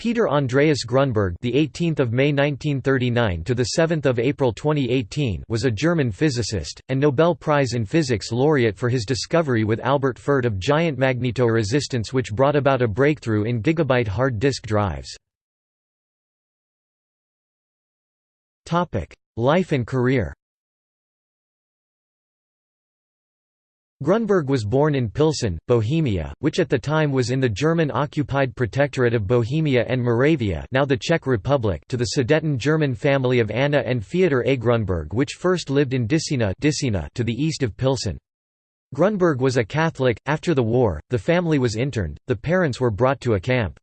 Peter Andreas Grunberg, the 18th of May 1939 to the 7th of April 2018, was a German physicist and Nobel Prize in Physics laureate for his discovery with Albert Fert of giant magnetoresistance which brought about a breakthrough in gigabyte hard disk drives. Topic: Life and career. Grunberg was born in Pilsen, Bohemia, which at the time was in the German-occupied Protectorate of Bohemia and Moravia now the Czech Republic to the Sudeten German family of Anna and Theodor A. Grunberg which first lived in Dysina to the east of Pilsen. Grunberg was a Catholic. After the war, the family was interned, the parents were brought to a camp.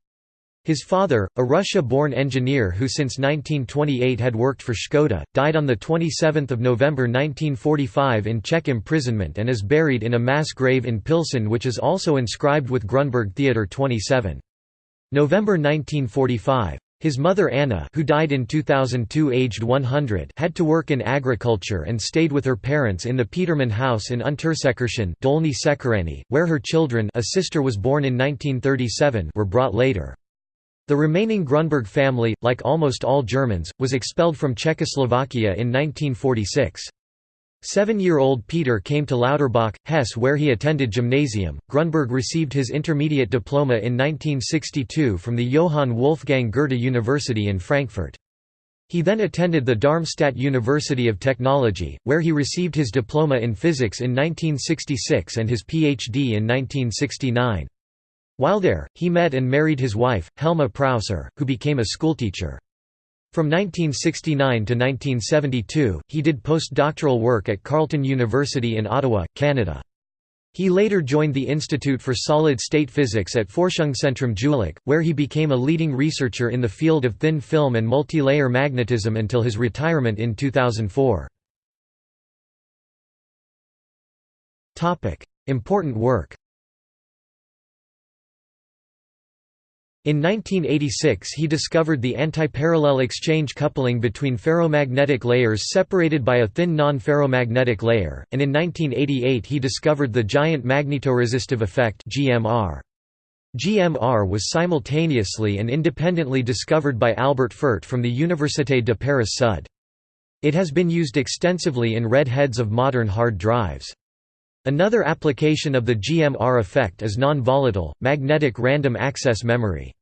His father, a Russia-born engineer who since 1928 had worked for Škoda, died on 27 November 1945 in Czech imprisonment and is buried in a mass grave in Pilsen which is also inscribed with Grunberg Theodor 27. November 1945. His mother Anna who died in 2002 aged 100 had to work in agriculture and stayed with her parents in the Peterman house in Untersekirchen Sekeřany, where her children a sister was born in 1937 were brought later. The remaining Grunberg family, like almost all Germans, was expelled from Czechoslovakia in 1946. Seven-year-old Peter came to Lauterbach, Hesse where he attended gymnasium. Grunberg received his intermediate diploma in 1962 from the Johann Wolfgang Goethe University in Frankfurt. He then attended the Darmstadt University of Technology, where he received his diploma in physics in 1966 and his PhD in 1969. While there, he met and married his wife, Helma Prausser, who became a schoolteacher. From 1969 to 1972, he did postdoctoral work at Carleton University in Ottawa, Canada. He later joined the Institute for Solid-State Physics at Forschungszentrum Jülich, where he became a leading researcher in the field of thin film and multi-layer magnetism until his retirement in 2004. Important work In 1986 he discovered the antiparallel exchange coupling between ferromagnetic layers separated by a thin non-ferromagnetic layer, and in 1988 he discovered the giant magnetoresistive effect GMR. GMR was simultaneously and independently discovered by Albert Fert from the Université de Paris Sud. It has been used extensively in read heads of modern hard drives. Another application of the GMR effect is non-volatile, magnetic random access memory.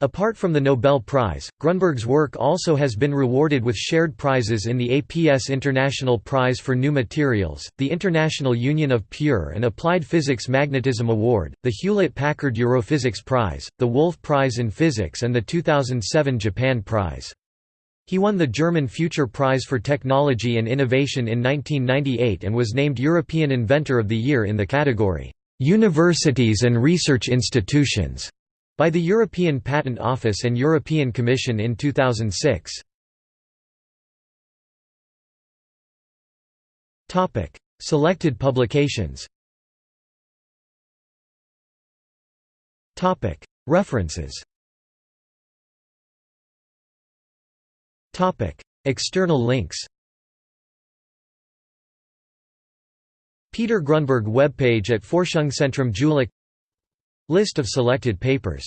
Apart from the Nobel Prize, Grunberg's work also has been rewarded with shared prizes in the APS International Prize for New Materials, the International Union of Pure and Applied Physics Magnetism Award, the Hewlett-Packard Europhysics Prize, the Wolf Prize in Physics and the 2007 Japan Prize. He won the German Future Prize for Technology and Innovation in 1998 and was named European Inventor of the Year in the category, "'Universities and Research Institutions' by the European Patent Office and European Commission in 2006. Selected publications References External links Peter Grunberg webpage at Forschungszentrum Jülich List of selected papers